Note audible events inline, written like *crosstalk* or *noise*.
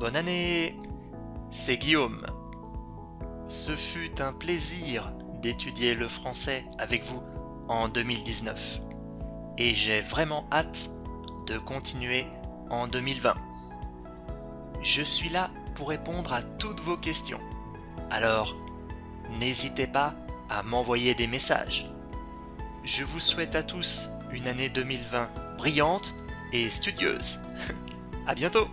Bonne année C'est Guillaume. Ce fut un plaisir d'étudier le français avec vous en 2019. Et j'ai vraiment hâte de continuer en 2020. Je suis là pour répondre à toutes vos questions. Alors, n'hésitez pas à m'envoyer des messages. Je vous souhaite à tous une année 2020 brillante et studieuse. *laughs* à bientôt